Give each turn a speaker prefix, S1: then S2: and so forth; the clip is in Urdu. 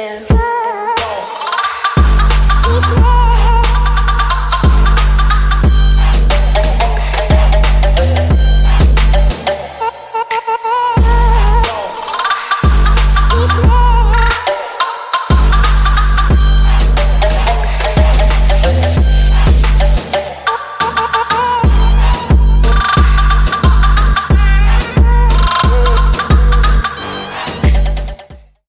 S1: and yeah.